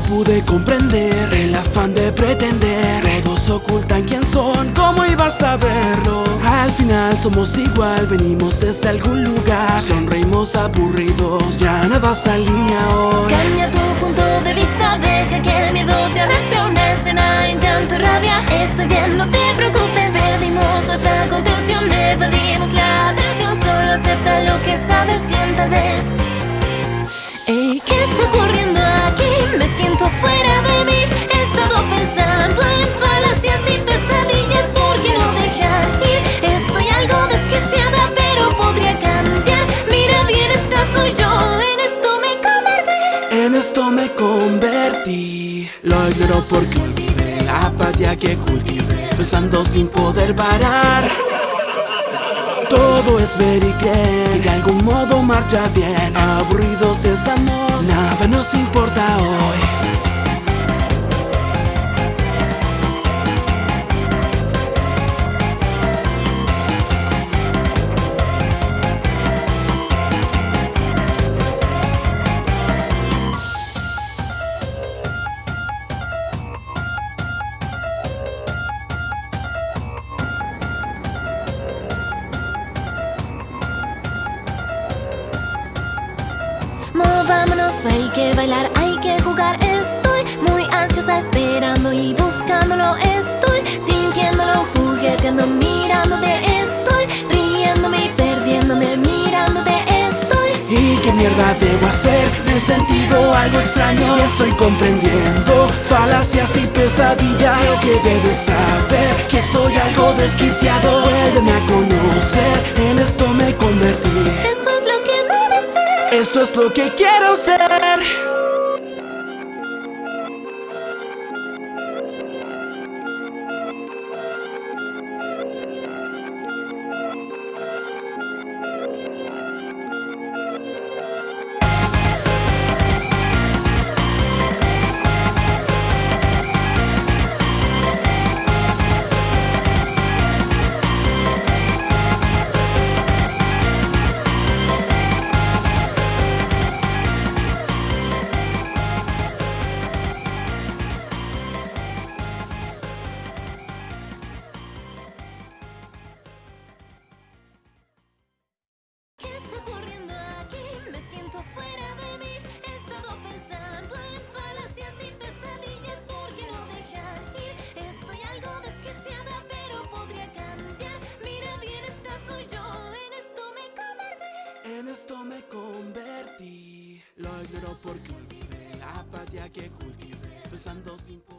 pude comprender el afán de pretender. Todos ocultan quién son, ¿cómo ibas a verlo? Al final somos igual, venimos desde algún lugar. Sonreímos aburridos, ya nada se alinea hoy. Cambia tu punto de vista, deja que el miedo te arrastre. Una escena en llanto y rabia, estoy bien, no te preocupes. Perdimos nuestra contención, evadimos la atención. Solo acepta lo que sabes bien tal vez En esto me convertí. Lo ignoro porque olvidé la apatía que cultivé Pensando sin poder parar. Todo es ver y creer De algún modo marcha bien. Aburridos estamos Nada nos importa hoy Hay que bailar, hay que jugar. Estoy muy ansiosa esperando y buscándolo. Estoy sintiéndolo, jugueteando, mirándote. Estoy riéndome y perdiéndome, mirándote. Estoy ¿Y qué mierda debo hacer? Me he sentido algo extraño. Y estoy comprendiendo Falacias y pesadillas. Creo que debes saber que estoy algo desquiciado. Vuélveme a conocer, en esto me convertí Esto es lo que quiero ser esto me convertí. Lo ignoro porque olvidé la apatía que cultivé Pensando sin poder